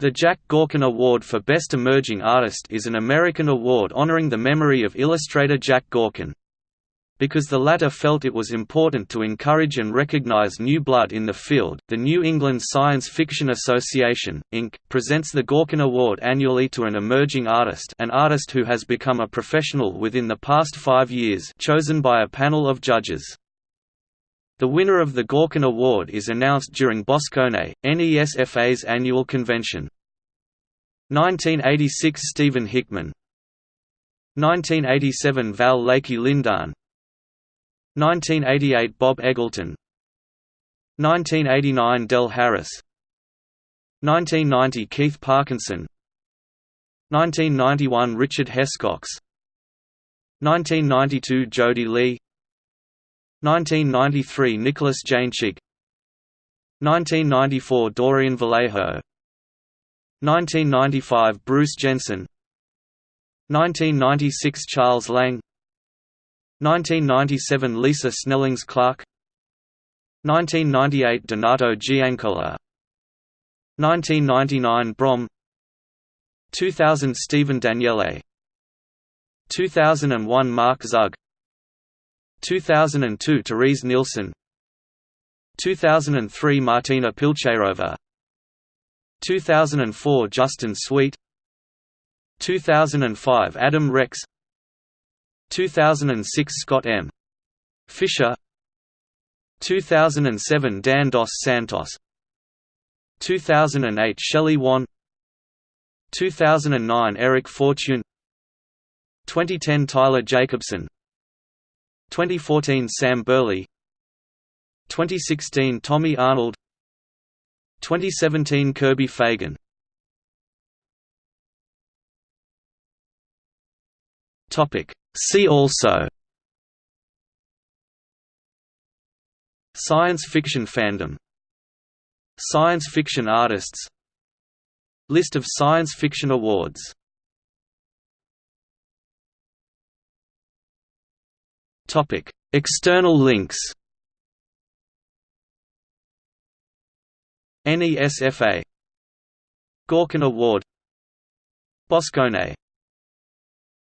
The Jack Gaughan Award for Best Emerging Artist is an American award honoring the memory of illustrator Jack Gaughan. Because the latter felt it was important to encourage and recognize new blood in the field, the New England Science Fiction Association, Inc., presents the Gaughan Award annually to an emerging artist an artist who has become a professional within the past five years chosen by a panel of judges. The winner of the Gaughan Award is announced during Boscone, NESFA's annual convention. 1986 Stephen Hickman. 1987 Val Lakey Lindahn 1988 Bob Eggleton. 1989 Del Harris. 1990 Keith Parkinson. 1991 Richard Hescox. 1992 Jody Lee 1993 Nicholas Jainschigg 1994 Dorian Vallejo. 1995 Bruce Jensen. 1996 Charles Lang. 1997 Lisa Snellings Clark. 1998 Donato Giancola. 1999 Brom. 2000 Stephen Daniele. 2001 Mark Zug 2002 Terese Nielsen. 2003 Martina Pilcherova. 2004 Justin Sweet. 2005 Adam Rex. 2006 Scott M. Fisher. 2007 Dan Dos Santos. 2008 Shelley Wan. 2009 Eric Fortune. 2010 Tyler Jacobson 2014 Sam Burley 2016 Tommy Arnold 2017 Kirby Fagan. Topic. See also. Science fiction fandom. Science fiction artists. List of science fiction awards External links NESFA Gaughan Award Boscone